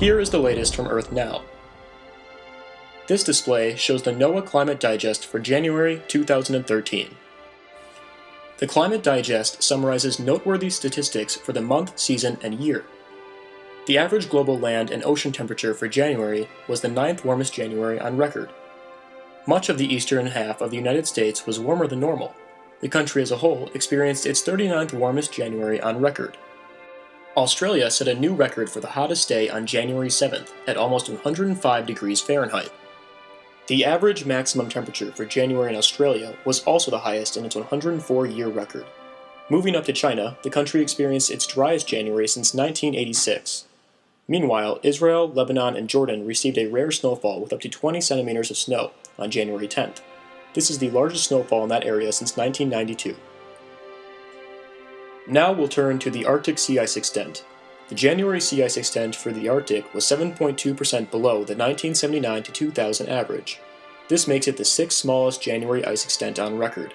Here is the latest from Earth Now. This display shows the NOAA Climate Digest for January 2013. The Climate Digest summarizes noteworthy statistics for the month, season, and year. The average global land and ocean temperature for January was the ninth warmest January on record. Much of the eastern half of the United States was warmer than normal. The country as a whole experienced its 39th warmest January on record. Australia set a new record for the hottest day on January 7th at almost 105 degrees Fahrenheit. The average maximum temperature for January in Australia was also the highest in its 104-year record. Moving up to China, the country experienced its driest January since 1986. Meanwhile, Israel, Lebanon, and Jordan received a rare snowfall with up to 20 centimeters of snow on January 10th. This is the largest snowfall in that area since 1992. Now we'll turn to the Arctic sea ice extent. The January sea ice extent for the Arctic was 7.2% below the 1979 to 2000 average. This makes it the sixth smallest January ice extent on record.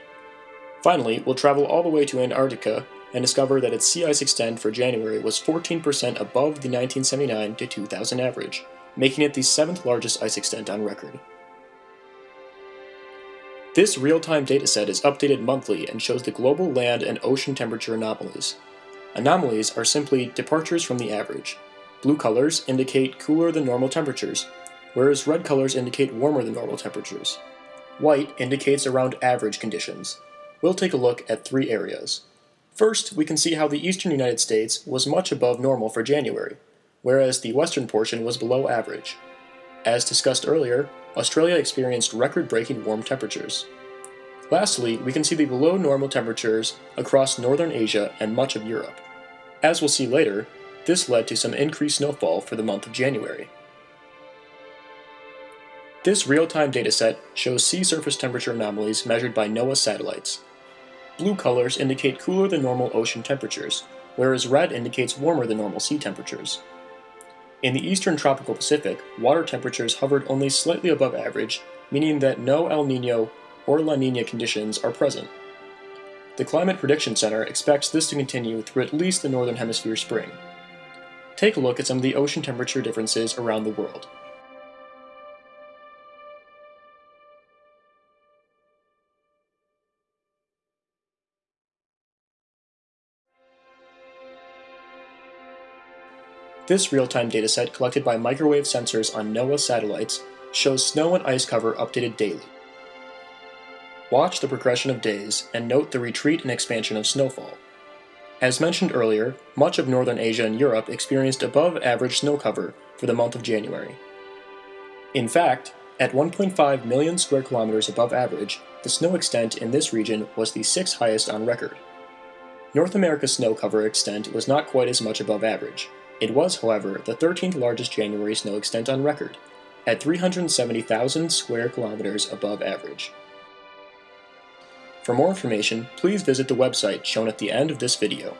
Finally, we'll travel all the way to Antarctica and discover that its sea ice extent for January was 14% above the 1979 to 2000 average, making it the seventh largest ice extent on record. This real-time dataset is updated monthly and shows the global land and ocean temperature anomalies. Anomalies are simply departures from the average. Blue colors indicate cooler than normal temperatures, whereas red colors indicate warmer than normal temperatures. White indicates around average conditions. We'll take a look at three areas. First, we can see how the eastern United States was much above normal for January, whereas the western portion was below average. As discussed earlier, Australia experienced record-breaking warm temperatures. Lastly, we can see the below normal temperatures across northern Asia and much of Europe. As we'll see later, this led to some increased snowfall for the month of January. This real-time dataset shows sea surface temperature anomalies measured by NOAA satellites. Blue colors indicate cooler than normal ocean temperatures, whereas red indicates warmer than normal sea temperatures. In the eastern tropical Pacific, water temperatures hovered only slightly above average, meaning that no El Nino or La Nina conditions are present. The Climate Prediction Center expects this to continue through at least the Northern Hemisphere spring. Take a look at some of the ocean temperature differences around the world. This real-time dataset collected by microwave sensors on NOAA satellites shows snow and ice cover updated daily. Watch the progression of days and note the retreat and expansion of snowfall. As mentioned earlier, much of northern Asia and Europe experienced above average snow cover for the month of January. In fact, at 1.5 million square kilometers above average, the snow extent in this region was the sixth highest on record. North America's snow cover extent was not quite as much above average, it was, however, the 13th largest January snow extent on record, at 370,000 square kilometers above average. For more information, please visit the website shown at the end of this video.